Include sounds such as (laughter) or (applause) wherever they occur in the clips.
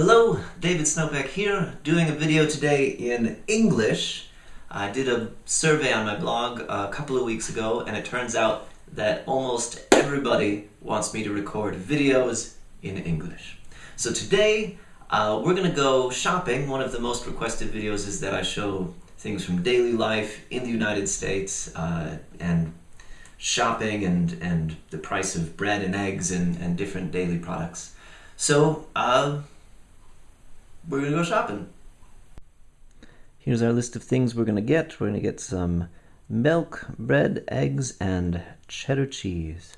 Hello, David Snopek here, doing a video today in English. I did a survey on my blog a couple of weeks ago and it turns out that almost everybody wants me to record videos in English. So today uh, we're gonna go shopping. One of the most requested videos is that I show things from daily life in the United States uh, and shopping and, and the price of bread and eggs and, and different daily products. So, uh, we're gonna go shopping. Here's our list of things we're gonna get. We're gonna get some milk, bread, eggs, and cheddar cheese.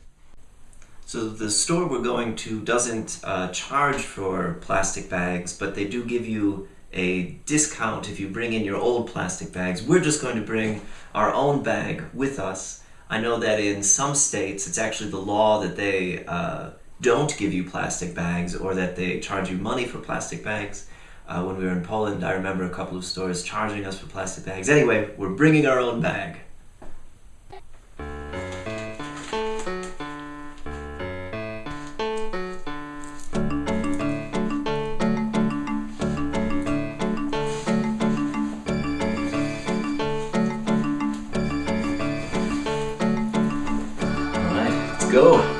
So the store we're going to doesn't uh, charge for plastic bags, but they do give you a discount if you bring in your old plastic bags. We're just going to bring our own bag with us. I know that in some states it's actually the law that they uh, don't give you plastic bags or that they charge you money for plastic bags. Uh, when we were in Poland, I remember a couple of stores charging us for plastic bags. Anyway, we're bringing our own bag. Alright, let's go.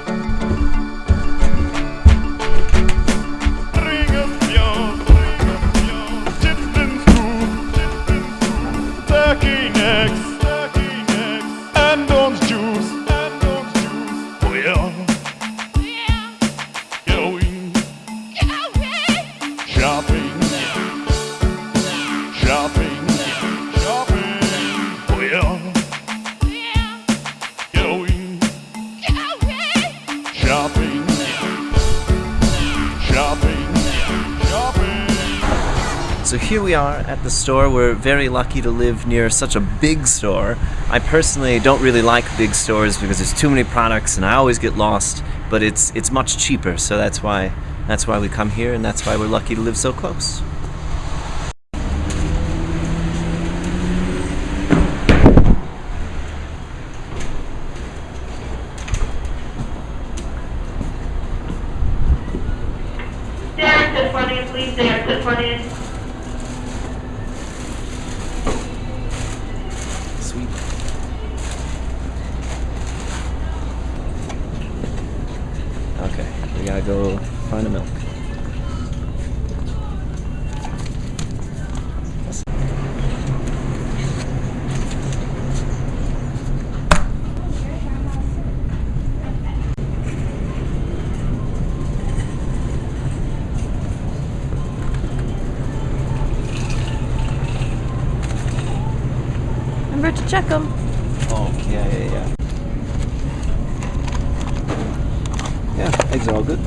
So here we are at the store. We're very lucky to live near such a big store. I personally don't really like big stores because there's too many products and I always get lost, but it's it's much cheaper. So that's why that's why we come here and that's why we're lucky to live so close. Derek to please, Derek to Okay, we gotta go find the milk. To check them. Oh, yeah, yeah, yeah. Yeah, eggs are all good.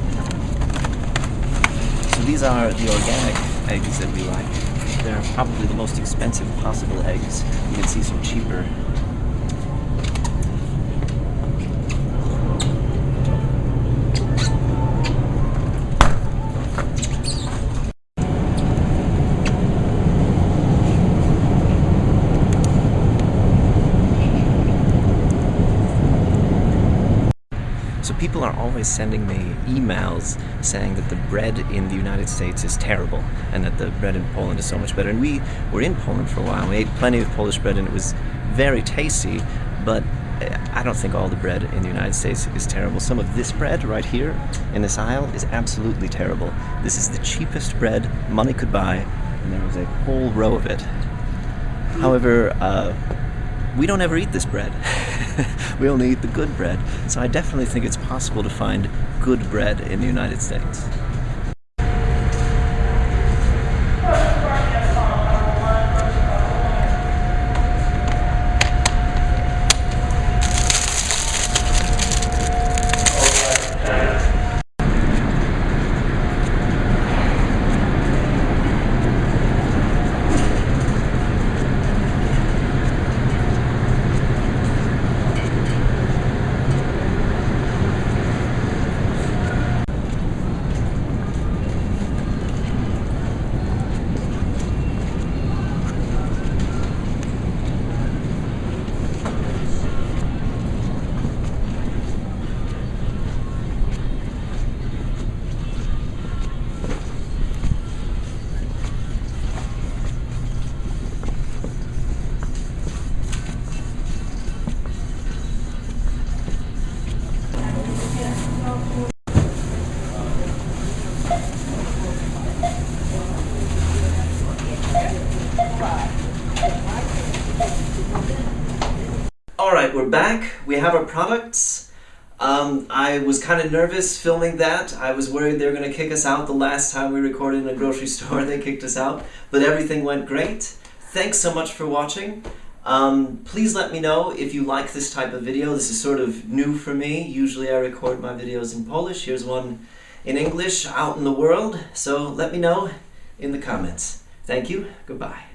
So these are the organic eggs that we like. They're probably the most expensive possible eggs. You can see some cheaper. So people are always sending me emails saying that the bread in the United States is terrible and that the bread in Poland is so much better. And we were in Poland for a while. We ate plenty of Polish bread and it was very tasty, but eh, I don't think all the bread in the United States is terrible. Some of this bread right here in this aisle is absolutely terrible. This is the cheapest bread money could buy, and there was a whole row of it. However, uh, we don't ever eat this bread. (laughs) we only eat the good bread. So I definitely think it's possible to find good bread in the United States. Back. We have our products. Um, I was kind of nervous filming that. I was worried they were going to kick us out the last time we recorded in a grocery (laughs) store. They kicked us out, but everything went great. Thanks so much for watching. Um, please let me know if you like this type of video. This is sort of new for me. Usually I record my videos in Polish. Here's one in English out in the world. So let me know in the comments. Thank you. Goodbye.